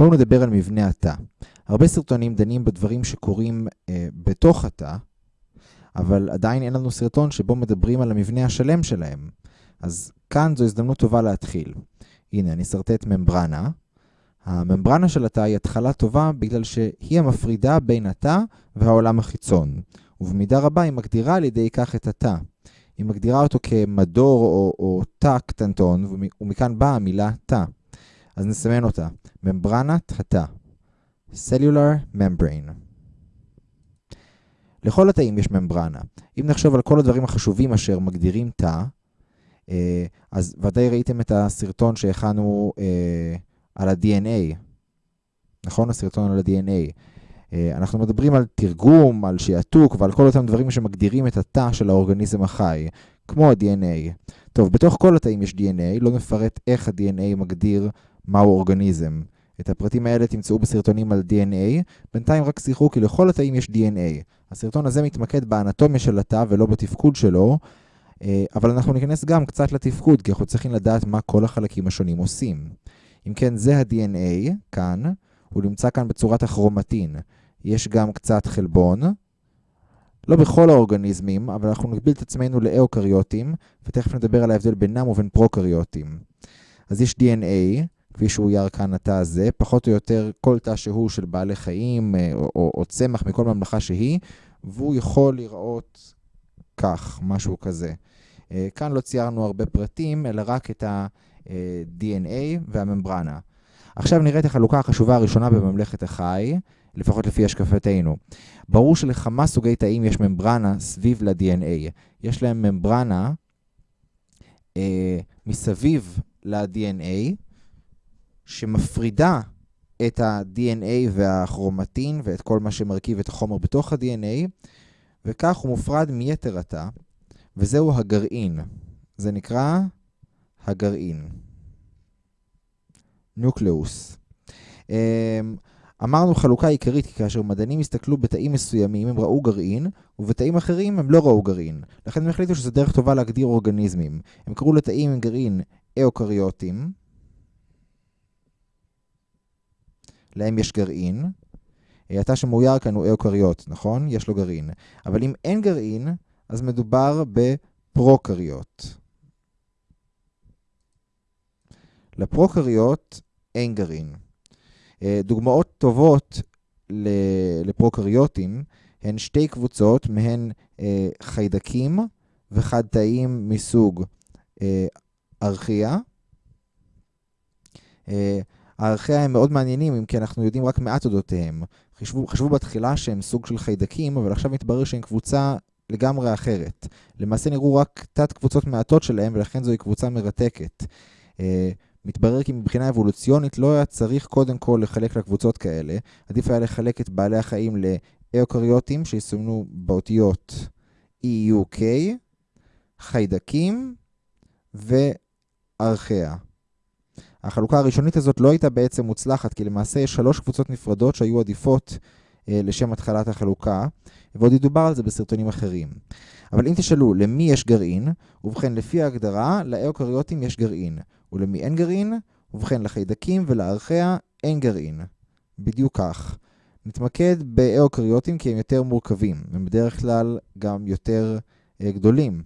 בואו נדבר על מבנה התא. הרבה סרטונים דנים בדברים שקורים אה, בתוך התא, אבל עדיין אין לנו סרטון שבו מדברים על המבנה השלם שלהם. אז כאן זו הזדמנות טובה להתחיל. הנה, אני אשרטט ממברנה. הממברנה של התא היא התחלה טובה בגלל שהיא המפרידה בין התא והעולם החיצון, ובמידה רבה היא מגדירה על ידי כך את התא. היא מגדירה אותו כמדור או, או תא קטנטון, ומכאן באה המילה תא. אז נסמן אותה. ממברנת התא. Cellular Membrane. לכל התאים יש ממברנה. אם נחשוב על כל הדברים החשובים אשר מגדירים תא, אה, אז ודאי ראיתם את הסרטון שהכנו אה, על ה-DNA. נכון? הסרטון על ה-DNA. אה, אנחנו מדברים על תרגום, על שעתוק ועל כל אותם דברים שמגדירים את התא של האורגניזם החי, כמו ה-DNA. טוב, בתוך כל התאים יש DNA, לא נפרט איך ה-DNA מגדיר מהו אורגניזם. את הפרטים האלה תמצאו בסרטונים על DNA, בינתיים רק זכרו כי לכל התאים יש DNA. הסרטון הזה מתמקד באנטומיה של התא ולא בתפקוד שלו, אה, אבל אנחנו ניכנס גם קצת לתפקוד, כי אנחנו צריכים לדעת מה כל החלקים השונים עושים. אם כן, זה ה-DNA, כאן, הוא נמצא כאן בצורת הכרומטין. יש גם קצת חלבון, לא בכל האורגניזמים, אבל אנחנו נגביל את עצמנו לאוקריוטים, ותכף נדבר על ההבדל בינם ובין פרוקריוטים. אז יש DNA, כפי שהוא אויר כאן התא הזה, פחות או יותר כל תא שהוא של בעלי חיים אה, או, או, או צמח מכל ממלכה שהיא, והוא יכול לראות כך, משהו כזה. אה, כאן לא ציירנו הרבה פרטים, אלא רק את ה-DNA והממברנה. עכשיו נראה את החלוקה החשובה הראשונה בממלכת החי, לפחות לפי השקפתנו. ברור שלכמה סוגי תאים יש ממברנה סביב ל-DNA. יש להם ממברנה אה, מסביב ל-DNA, שמפרידה את ה-DNA והכרומטין ואת כל מה שמרכיב את החומר בתוך ה-DNA, וכך הוא מופרד מיתר התא, וזהו הגרעין. זה נקרא הגרעין. נוקלאוס. אמ, אמרנו חלוקה עיקרית, כי כאשר מדענים הסתכלו בתאים מסוימים, הם ראו גרעין, ובתאים אחרים הם לא ראו גרעין. לכן הם החליטו שזו דרך טובה להגדיר אורגניזמים. הם קראו לתאים עם גרעין אוקריוטים, להם יש גרעין. התא שמאויר כאן הוא אוקריוט, נכון? יש לו גרעין. אבל אם אין גרעין, אז מדובר בפרוקריוט. לפרוקריוט אין גרעין. אה, דוגמאות טובות לפרוקריוטים הן שתי קבוצות, מהן אה, חיידקים וחד-תאים מסוג אה, ארכיה. הארכיה הם מאוד מעניינים, אם כי אנחנו יודעים רק מעט אודותיהם. חשבו, חשבו בתחילה שהם סוג של חיידקים, אבל עכשיו מתברר שהם קבוצה לגמרי אחרת. למעשה נראו רק תת קבוצות מעטות שלהם, ולכן זוהי קבוצה מרתקת. מתברר כי מבחינה אבולוציונית לא היה צריך קודם כל לחלק לקבוצות כאלה. עדיף היה לחלק את בעלי החיים לאוקריוטים שיסומנו באותיות EUK, חיידקים וארכיה. החלוקה הראשונית הזאת לא הייתה בעצם מוצלחת, כי למעשה יש שלוש קבוצות נפרדות שהיו עדיפות אה, לשם התחלת החלוקה, ועוד ידובר על זה בסרטונים אחרים. אבל אם תשאלו למי יש גרעין, ובכן לפי ההגדרה, לאוקריוטים יש גרעין. ולמי אין גרעין? ובכן, לחיידקים ולארכיה אין גרעין. בדיוק כך. נתמקד באוקריוטים כי הם יותר מורכבים, הם בדרך כלל גם יותר אה, גדולים.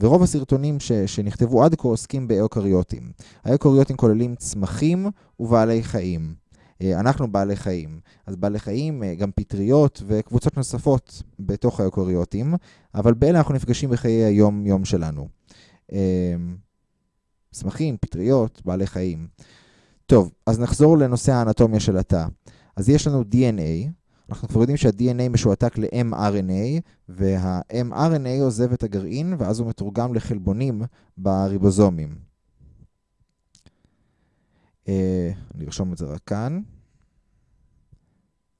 ורוב הסרטונים ש, שנכתבו עד כה עוסקים באוקריוטים. האוקריוטים כוללים צמחים ובעלי חיים. אה, אנחנו בעלי חיים. אז בעלי חיים, אה, גם פטריות וקבוצות נוספות בתוך האוקריוטים, אבל באלה אנחנו נפגשים בחיי היום-יום שלנו. אה, צמחים, פטריות, בעלי חיים. טוב, אז נחזור לנושא האנטומיה של התא. אז יש לנו DNA, אנחנו כבר יודעים שה-DNA משועתק ל-mRNA, וה-mRNA עוזב את הגרעין, ואז הוא מתורגם לחלבונים בריבוזומים. אה, אני ארשום את זה רק כאן.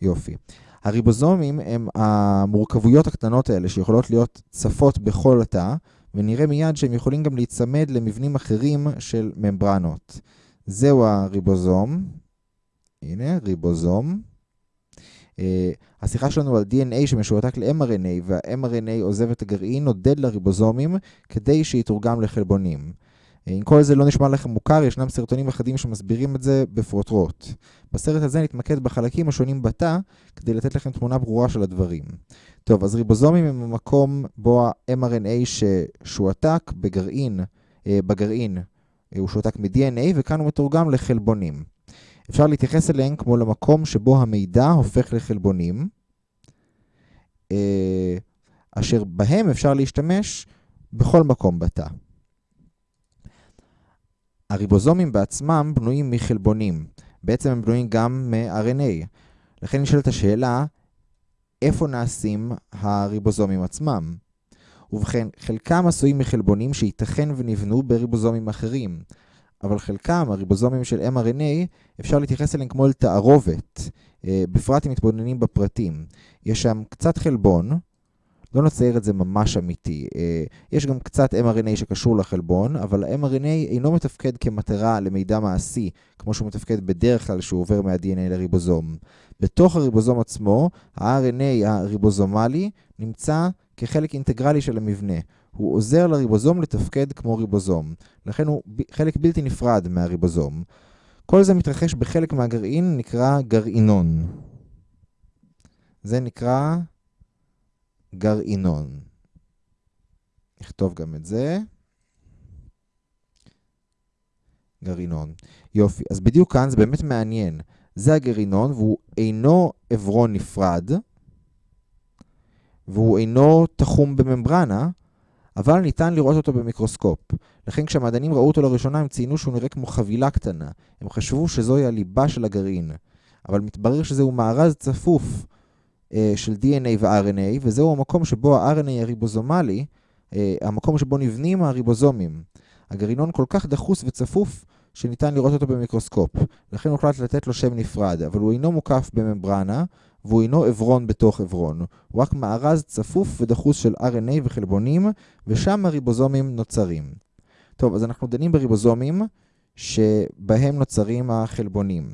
יופי. הריבוזומים הם המורכבויות הקטנות האלה שיכולות להיות צפות בכל התא, ונראה מיד שהם יכולים גם להיצמד למבנים אחרים של ממברנות. זהו הריבוזום. הנה, ריבוזום. Uh, השיחה שלנו על DNA שמשועתק ל-mRNA, וה-mRNA עוזב את הגרעין, נודד לריבוזומים כדי שיתורגם לחלבונים. Uh, אם כל זה לא נשמע לכם מוכר, ישנם סרטונים אחדים שמסבירים את זה בפרוטרוט. בסרט הזה נתמקד בחלקים השונים בתא, כדי לתת לכם תמונה ברורה של הדברים. טוב, אז ריבוזומים הם המקום בו ה-mRNA ששועתק בגרעין, בגרעין הוא שועתק מ-DNA, וכאן הוא מתורגם לחלבונים. אפשר להתייחס אליהם כמו למקום שבו המידע הופך לחלבונים, אשר בהם אפשר להשתמש בכל מקום בתא. הריבוזומים בעצמם בנויים מחלבונים. בעצם הם בנויים גם מ-RNA. לכן נשאלת השאלה, איפה נעשים הריבוזומים עצמם? ובכן, חלקם עשויים מחלבונים שייתכן ונבנו בריבוזומים אחרים. אבל חלקם, הריבוזומים של mRNA, אפשר להתייחס אליהם כמו אל תערובת, בפרט אם מתבוננים בפרטים. יש שם קצת חלבון, לא נצייר את זה ממש אמיתי. יש גם קצת mRNA שקשור לחלבון, אבל ה-mRNA אינו מתפקד כמטרה למידע מעשי, כמו שהוא מתפקד בדרך כלל שהוא עובר מה-DNA לריבוזום. בתוך הריבוזום עצמו, ה-RNA הריבוזומלי נמצא כחלק אינטגרלי של המבנה. הוא עוזר לריבוזום לתפקד כמו ריבוזום. לכן הוא חלק בלתי נפרד מהריבוזום. כל זה מתרחש בחלק מהגרעין, נקרא גרעינון. זה נקרא גרעינון. נכתוב גם את זה. גרעינון. יופי, אז בדיוק כאן זה באמת מעניין. זה הגרעינון והוא אינו עברון נפרד, והוא אינו תחום בממברנה, אבל ניתן לראות אותו במיקרוסקופ. לכן כשהמדענים ראו אותו לראשונה הם ציינו שהוא נראה כמו חבילה קטנה. הם חשבו שזוהי הליבה של הגרעין. אבל מתברר שזהו מארז צפוף אה, של DNA ו-RNA, וזהו המקום שבו ה-RNA הריבוזומלי, אה, המקום שבו נבנים הריבוזומים. הגרעינון כל כך דחוס וצפוף, שניתן לראות אותו במיקרוסקופ. לכן הוחלט לתת לו שם נפרד, אבל הוא אינו מוקף בממברנה, והוא אינו עברון בתוך עברון. הוא רק מארז צפוף ודחוס של RNA וחלבונים, ושם הריבוזומים נוצרים. טוב, אז אנחנו דנים בריבוזומים שבהם נוצרים החלבונים.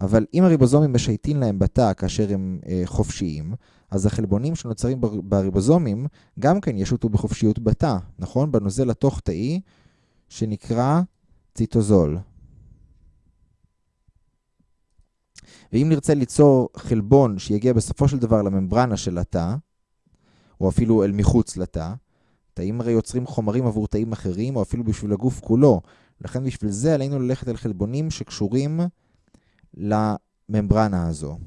אבל אם הריבוזומים משייטים להם בתא כאשר הם אה, חופשיים, אז החלבונים שנוצרים בריבוזומים גם כן ישוטו בחופשיות בתא, נכון? בנוזל התוך-תאי שנקרא ציטוזול. ואם נרצה ליצור חלבון שיגיע בסופו של דבר לממברנה של התא, או אפילו אל מחוץ לתא, תאים הרי יוצרים חומרים עבור תאים אחרים, או אפילו בשביל הגוף כולו. לכן בשביל זה עלינו ללכת על חלבונים שקשורים לממברנה הזו.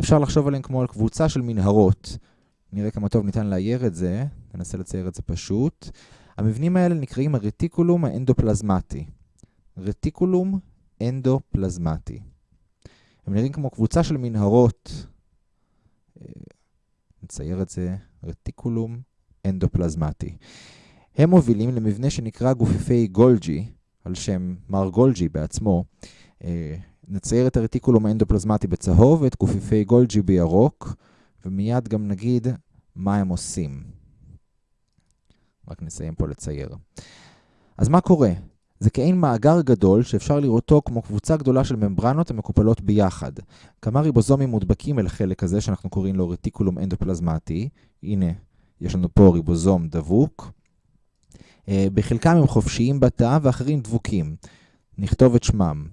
אפשר לחשוב עליהם כמו על קבוצה של מנהרות. נראה כמה טוב ניתן לאייר את זה, ננסה לצייר את זה פשוט. המבנים האלה נקראים הרטיקולום האנדופלזמטי. רטיקולום אנדופלזמטי. הם נראים כמו קבוצה של מנהרות. נצייר את זה, רטיקולום אנדופלזמטי. הם מובילים למבנה שנקרא גופיפי גולג'י, על שם מר גולג'י בעצמו. נצייר את הרטיקולום האנדופלזמטי בצהוב ואת גופיפי גולג'י בירוק, ומיד גם נגיד מה הם עושים. רק נסיים פה לצייר. אז מה קורה? זה כאין מאגר גדול שאפשר לראותו כמו קבוצה גדולה של ממברנות המקופלות ביחד. כמה ריבוזומים מודבקים אל החלק הזה שאנחנו קוראים לו רטיקולום אנדופלזמטי. הנה, יש לנו פה ריבוזום דבוק. בחלקם הם חופשיים בתא ואחרים דבוקים. נכתוב את שמם.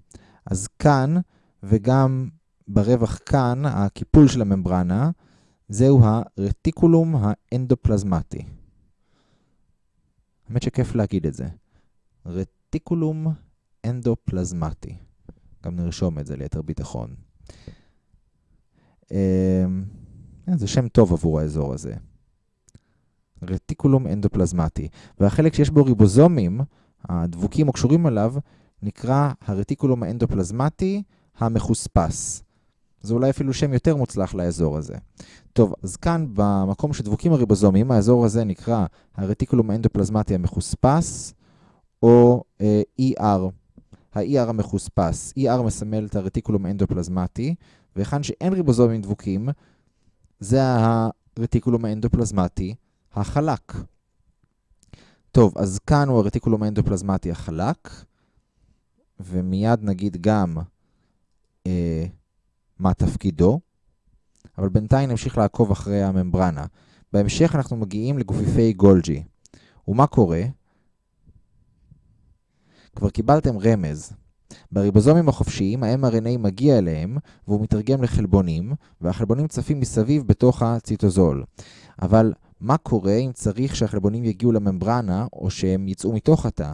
אז כאן וגם ברווח כאן, הקיפול של הממברנה, זהו הרטיקולום האנדופלזמטי. האמת שכיף להגיד את זה. רטיקולום אנדופלזמטי. גם נרשום את זה ליתר ביטחון. זה שם טוב עבור האזור הזה. רטיקולום אנדופלזמטי. והחלק שיש בו ריבוזומים, הדבוקים או קשורים עליו, נקרא הרטיקולום האנדופלזמטי המחוספס. זה אולי אפילו שם יותר מוצלח לאזור הזה. טוב, אז כאן במקום שדבוקים הריבוזומים, האזור הזה נקרא הרטיקולום האנדופלזמטי המחוספס, או אה, ER, ה-ER המחוספס. ER מסמל את הרטיקולום האנדופלזמטי, והיכן שאין ריבוזומים דבוקים, זה הרטיקולום האנדופלזמטי החלק. טוב, אז כאן הוא הרטיקולום האנדופלזמטי החלק, ומיד נגיד גם אה, מה תפקידו, אבל בינתיים נמשיך לעקוב אחרי הממברנה. בהמשך אנחנו מגיעים לגופיפי גולג'י. ומה קורה? כבר קיבלתם רמז. בריבוזומים החופשיים ה-mRNA מגיע אליהם והוא מתרגם לחלבונים, והחלבונים צפים מסביב בתוך הציטוזול. אבל מה קורה אם צריך שהחלבונים יגיעו לממברנה או שהם יצאו מתוך התא?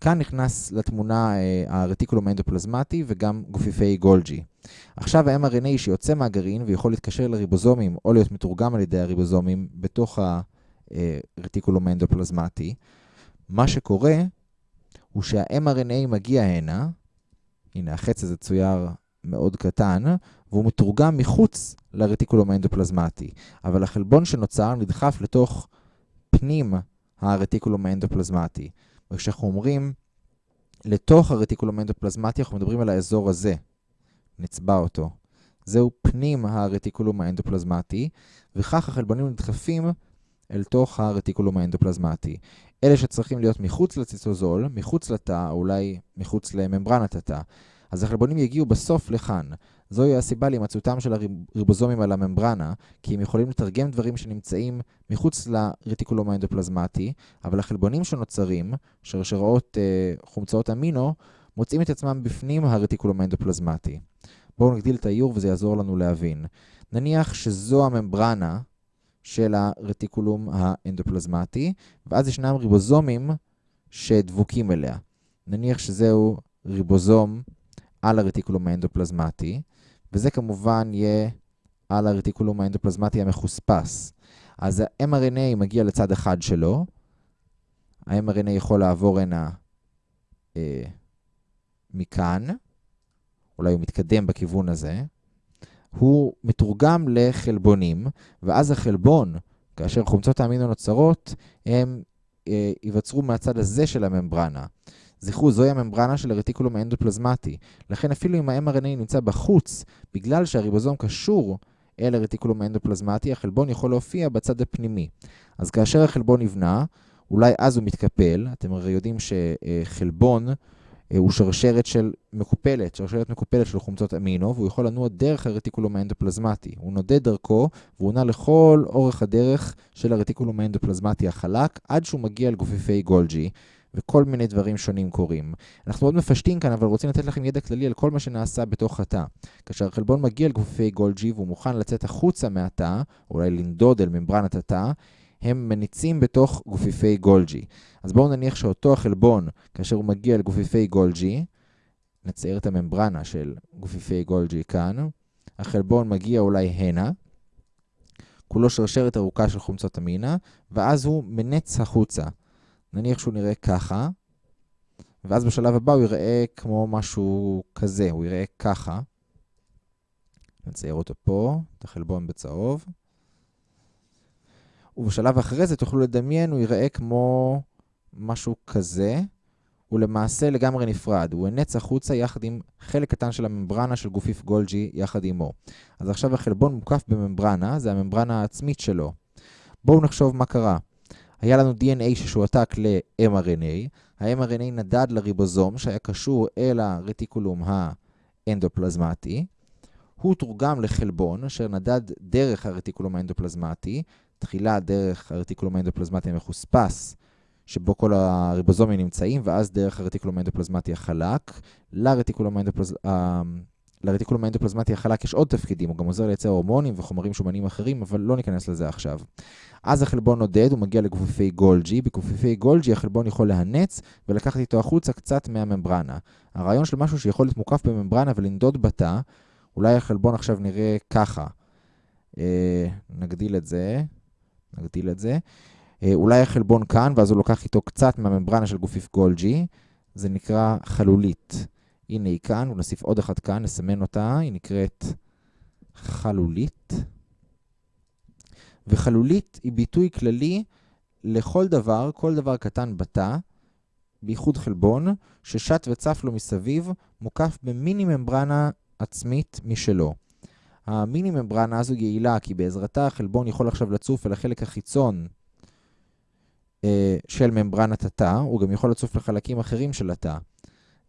כאן נכנס לתמונה אה, הרטיקולום האנדופלזמטי וגם גופיפי גולג'י. עכשיו ה-mRNA שיוצא מהגרעין ויכול להתקשר לריבוזומים או להיות מתורגם על ידי הריבוזומים בתוך הרטיקולום האנדופלזמטי, מה שקורה הוא שה-mRNA מגיע הנה, הנה החץ הזה צויר מאוד קטן, והוא מתורגם מחוץ לרטיקולום האנדופלזמטי. אבל החלבון שנוצר נדחף לתוך פנים הרטיקולום האנדופלזמטי. וכשאנחנו אומרים לתוך הרטיקולום האנדופלזמטי, אנחנו מדברים על האזור הזה. נצבע אותו. זהו פנים הרטיקולום האנדופלזמטי, וכך החלבונים נדחפים אל תוך הרטיקולום האנדופלזמטי. אלה שצריכים להיות מחוץ לציטוזול, מחוץ לתא, או אולי מחוץ לממברנת התא. אז החלבונים יגיעו בסוף לכאן. זוהי הסיבה להימצאותם של הריבוזומים על הממברנה, כי הם יכולים לתרגם דברים שנמצאים מחוץ לרטיקולום האנדופלזמטי, אבל החלבונים שנוצרים, שרשראות אה, חומצאות אמינו, מוצאים את עצמם בפנים הרטיקולום האנדופלזמטי. בואו נגדיל את האיור וזה יעזור לנו להבין. נניח שזו הממברנה של הרטיקולום האנדופלזמטי, ואז ישנם ריבוזומים שדבוקים אליה. נניח שזהו ריבוזום על הרטיקולום האנדופלזמטי, וזה כמובן יהיה על הרטיקולום האנדופלזמטי המחוספס. אז ה-mRNA מגיע לצד אחד שלו, ה-mRNA יכול לעבור הנה אה, מכאן, אולי הוא מתקדם בכיוון הזה, הוא מתורגם לחלבונים, ואז החלבון, כאשר חומצות האמינו נוצרות, הם אה, ייווצרו מהצד הזה של הממברנה. זכרו, זוהי הממברנה של הרטיקולום האנדופלזמטי. לכן אפילו אם ה-mRNA נמצא בחוץ, בגלל שהריבוזום קשור אל הרטיקולום האנדופלזמטי, החלבון יכול להופיע בצד הפנימי. אז כאשר החלבון נבנה, אולי אז הוא מתקפל. אתם הרי יודעים שחלבון אה, הוא שרשרת של מקופלת, שרשרת מקופלת של חומצות אמינו, והוא יכול לנוע דרך הרטיקולום האנדופלזמטי. הוא נודד דרכו, והוא נע לכל אורך הדרך של הרטיקולום האנדופלזמטי החלק, עד שהוא מגיע לגופיפי גולג'י. וכל מיני דברים שונים קורים. אנחנו מאוד מפשטים כאן, אבל רוצים לתת לכם ידע כללי על כל מה שנעשה בתוך התא. כאשר החלבון מגיע לגופי גולג'י והוא מוכן לצאת החוצה מהתא, אולי לנדוד אל ממברנת התא, הם מניצים בתוך גופיפי גולג'י. אז בואו נניח שאותו החלבון, כאשר הוא מגיע לגופיפי גולג'י, נצייר את הממברנה של גופיפי גולג'י כאן, החלבון מגיע אולי הנה, כולו שרשרת ארוכה של חומצות אמינה, ואז הוא מנץ החוצה. נניח שהוא נראה ככה, ואז בשלב הבא הוא יראה כמו משהו כזה, הוא יראה ככה. נצייר אותו פה, את החלבון בצהוב. ובשלב אחרי זה תוכלו לדמיין, הוא יראה כמו משהו כזה. הוא למעשה לגמרי נפרד, הוא הנץ החוצה יחד עם חלק קטן של הממברנה של גופיף גולג'י יחד עמו. אז עכשיו החלבון מוקף בממברנה, זה הממברנה העצמית שלו. בואו נחשוב מה קרה. היה לנו DNA ששועתק ל-mRNA, ה-mRNA נדד לריבוזום שהיה קשור אל הרטיקולום האנדופלזמטי, הוא תורגם לחלבון אשר נדד דרך הרטיקולום האנדופלזמטי, תחילה דרך הרטיקולום האנדופלזמטי המחוספס, שבו כל הריבוזומים נמצאים, ואז דרך הרטיקולום האנדופלזמטי החלק, לרטיקולום האנדופלזמטי... לרטיקולום האנדופלזמטי החלק יש עוד תפקידים, הוא גם עוזר לייצר הורמונים וחומרים שומנים אחרים, אבל לא ניכנס לזה עכשיו. אז החלבון נודד, הוא מגיע לגופיפי גולג'י, בגופיפי גולג'י החלבון יכול להנץ ולקחת איתו החוצה קצת מהממברנה. הרעיון של משהו שיכול להיות מוקף בממברנה ולנדוד בתא, אולי החלבון עכשיו נראה ככה. אה, נגדיל את זה, נגדיל את זה. אה, אולי החלבון כאן, ואז הוא לוקח איתו קצת מהממברנה של גופיף גולג'י, זה נקרא חלולית. הנה היא כאן, ונוסיף עוד אחת כאן, נסמן אותה, היא נקראת חלולית. וחלולית היא ביטוי כללי לכל דבר, כל דבר קטן בתא, בייחוד חלבון, ששט וצף לו מסביב, מוקף במיני ממברנה עצמית משלו. המיני ממברנה הזו יעילה, כי בעזרתה החלבון יכול עכשיו לצוף אל החלק החיצון אה, של ממברנת התא, הוא גם יכול לצוף לחלקים אחרים של התא.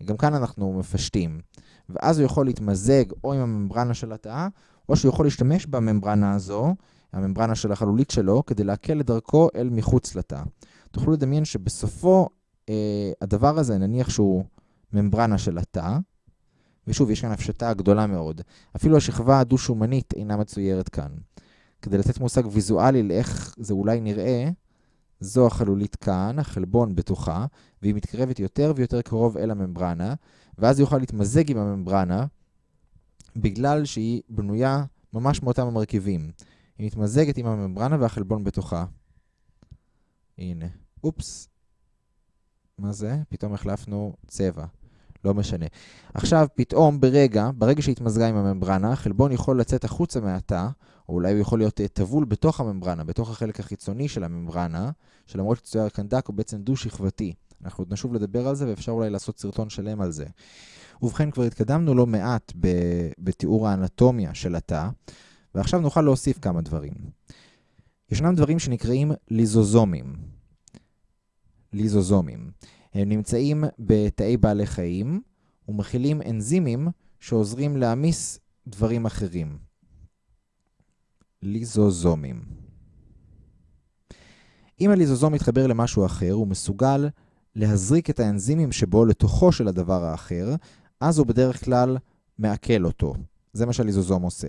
גם כאן אנחנו מפשטים. ואז הוא יכול להתמזג או עם הממברנה של התא, או שהוא יכול להשתמש בממברנה הזו, הממברנה של החלולית שלו, כדי להקל את דרכו אל מחוץ לתא. תוכלו לדמיין שבסופו אה, הדבר הזה, נניח שהוא ממברנה של התא, ושוב, יש כאן הפשטה גדולה מאוד. אפילו השכבה הדו-שומנית אינה מצוירת כאן. כדי לתת מושג ויזואלי לאיך זה אולי נראה, זו החלולית כאן, החלבון בתוכה, והיא מתקרבת יותר ויותר קרוב אל הממברנה, ואז היא יוכל להתמזג עם הממברנה, בגלל שהיא בנויה ממש מאותם המרכיבים. היא מתמזגת עם הממברנה והחלבון בתוכה. הנה, אופס. מה זה? פתאום החלפנו צבע. לא משנה. עכשיו, פתאום, ברגע, ברגע שהתמזגה עם הממברנה, החלבון יכול לצאת החוצה מהתא, או אולי הוא יכול להיות טבול בתוך הממברנה, בתוך החלק החיצוני של הממברנה, שלמרות שצויר כאן דק הוא בעצם דו-שכבתי. אנחנו עוד נשוב לדבר על זה, ואפשר אולי לעשות סרטון שלם על זה. ובכן, כבר התקדמנו לא מעט בתיאור האנטומיה של התא, ועכשיו נוכל להוסיף כמה דברים. ישנם דברים שנקראים ליזוזומים. ליזוזומים. הם נמצאים בתאי בעלי חיים ומכילים אנזימים שעוזרים להעמיס דברים אחרים. ליזוזומים. אם הליזוזום מתחבר למשהו אחר, הוא מסוגל להזריק את האנזימים שבו לתוכו של הדבר האחר, אז הוא בדרך כלל מעכל אותו. זה מה שהליזוזום עושה.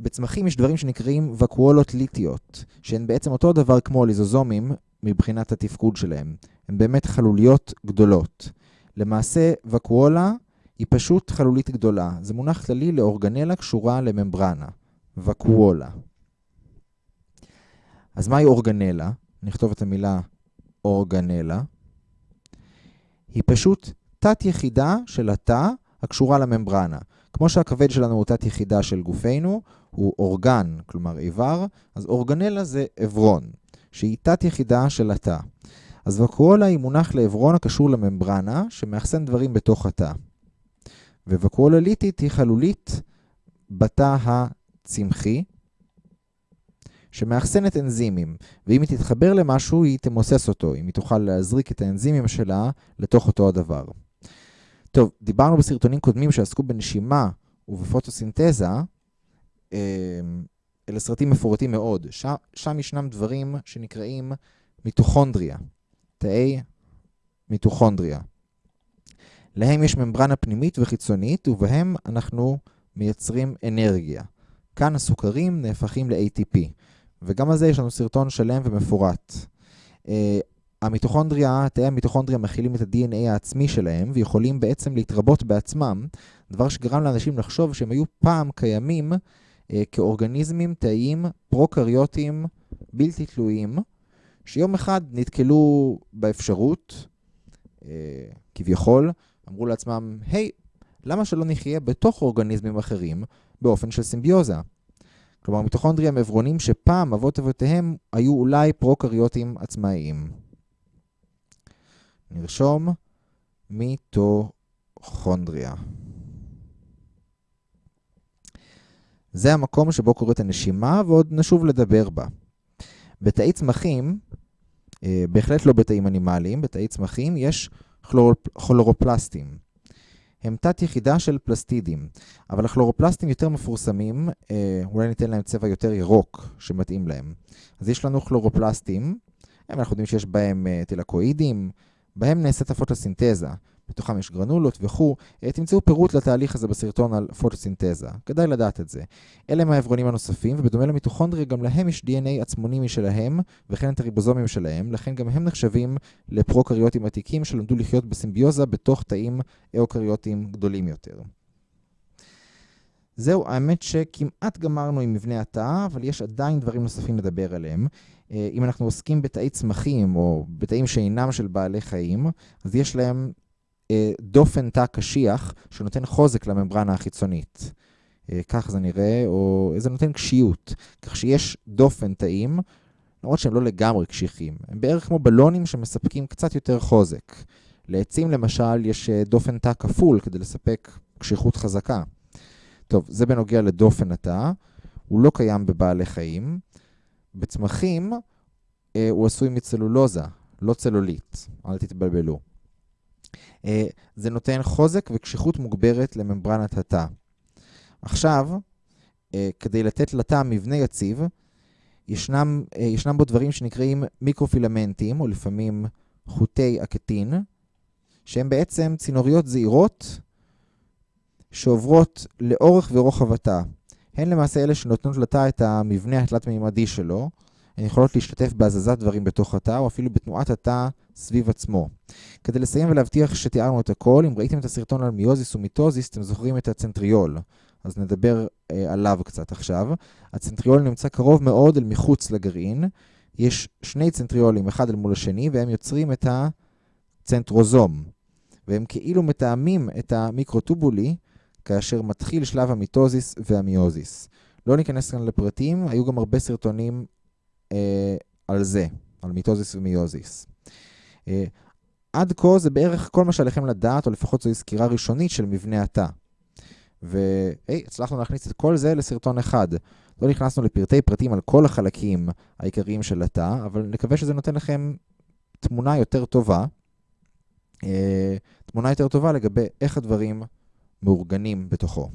בצמחים יש דברים שנקראים וקואלות ליטיות, שהן בעצם אותו דבר כמו ליזוזומים מבחינת התפקוד שלהם. הן באמת חלוליות גדולות. למעשה, וקואלה היא פשוט חלולית גדולה. זה מונח כללי לאורגנלה קשורה לממברנה. וקואלה. אז מהי אורגנלה? נכתוב את המילה אורגנלה. היא פשוט תת-יחידה של התא הקשורה לממברנה. כמו שהכבד שלנו הוא תת-יחידה של גופנו, הוא אורגן, כלומר איבר, אז אורגנלה זה עברון, שהיא תת-יחידה של התא. אז וקואלה היא מונח לעברון הקשור לממברנה, שמאחסן דברים בתוך התא. וווקואלה ליטית היא חלולית בתא הצמחי, שמאחסנת אנזימים, ואם היא תתחבר למשהו, היא תמוסס אותו, אם היא תוכל להזריק את האנזימים שלה לתוך אותו הדבר. טוב, דיברנו בסרטונים קודמים שעסקו בנשימה ובפוטוסינתזה, אמ, אלה סרטים מפורטים מאוד. שם, שם ישנם דברים שנקראים מיטוכונדריה, תאי מיטוכונדריה. להם יש ממברנה פנימית וחיצונית, ובהם אנחנו מייצרים אנרגיה. כאן הסוכרים נהפכים ל-ATP, וגם על זה יש לנו סרטון שלם ומפורט. אה, המיטוכונדריה, תאי המיטוכונדריה מכילים את ה-DNA העצמי שלהם ויכולים בעצם להתרבות בעצמם, דבר שגרם לאנשים לחשוב שהם היו פעם קיימים כאורגניזמים תאיים פרוקריוטיים בלתי תלויים, שיום אחד נתקלו באפשרות, אה, כביכול, אמרו לעצמם, היי, למה שלא נחיה בתוך אורגניזמים אחרים באופן של סימביוזה? כלומר, מיטוכונדריה הם עברונים שפעם אבות אבותיהם היו אולי פרוקריוטים עצמאיים. נרשום מיטוכונדריה. זה המקום שבו קורית הנשימה, ועוד נשוב לדבר בה. בתאי צמחים, אה, בהחלט לא בתאים אנימליים, בתאי צמחים יש כלורופלסטים. הם תת יחידה של פלסטידים, אבל הכלורופלסטים יותר מפורסמים, אה, אולי ניתן להם צבע יותר ירוק שמתאים להם. אז יש לנו כלורופלסטים, אנחנו יודעים שיש בהם אה, טילקואידים, בהם נעשית הפוטוסינתזה, בתוכם יש גרנולות וכו', אה, תמצאו פירוט לתהליך הזה בסרטון על פוטוסינתזה, כדאי לדעת את זה. אלה הם העברונים הנוספים, ובדומה למיטוכונדריה גם להם יש DNA עצמוני משלהם, וכן את הריבוזומים שלהם, לכן גם הם נחשבים לפרוקריוטים עתיקים שלמדו לחיות בסימביוזה בתוך תאים אוקריוטים גדולים יותר. זהו, האמת שכמעט גמרנו עם מבנה התא, אבל יש עדיין דברים נוספים לדבר עליהם. אה, אם אנחנו עוסקים בתאי צמחים או בתאים שאינם של בעלי חיים, אז יש להם דופן תא קשיח שנותן חוזק לממברנה החיצונית. אה, כך זה נראה, או זה נותן קשיות. כך שיש דופן תאים, למרות שהם לא לגמרי קשיחים. הם בערך כמו בלונים שמספקים קצת יותר חוזק. לעצים למשל יש דופן תא כפול כדי לספק קשיחות חזקה. טוב, זה בנוגע לדופן התא. הוא לא קיים בבעלי חיים. בצמחים אה, הוא עשוי מצלולוזה, לא צלולית, אל תתבלבלו. אה, זה נותן חוזק וקשיחות מוגברת לממברנת התא. עכשיו, אה, כדי לתת לתא מבנה יציב, ישנם, אה, ישנם בו דברים שנקראים מיקרופילמנטים, או לפעמים חוטי האקטין, שהן בעצם צינוריות זעירות שעוברות לאורך ורוחב התא. הן למעשה אלה שנותנות לתא את המבנה התלת-מימדי שלו. הן יכולות להשתתף בהזזת דברים בתוך התא, או אפילו בתנועת התא סביב עצמו. כדי לסיים ולהבטיח שתיארנו את הכל, אם ראיתם את הסרטון על מיוזיס ומיטוזיס, אתם זוכרים את הצנטריול. אז נדבר אה, עליו קצת עכשיו. הצנטריול נמצא קרוב מאוד אל מחוץ לגרעין. יש שני צנטריולים, אחד אל מול השני, והם יוצרים את הצנטרוזום. והם כאילו מתאמים את המיקרוטובולי, כאשר מתחיל שלב המיטוזיס והמיוזיס. לא ניכנס כאן לפרטים, היו גם הרבה סרטונים על זה, על מיטוזיס ומיוזיס. אה, עד כה זה בערך כל מה שעליכם לדעת, או לפחות זוהי סקירה ראשונית של מבנה התא. והי, הצלחנו להכניס את כל זה לסרטון אחד. לא נכנסנו לפרטי פרטים על כל החלקים העיקריים של התא, אבל נקווה שזה נותן לכם תמונה יותר טובה, אה, תמונה יותר טובה לגבי איך הדברים מאורגנים בתוכו.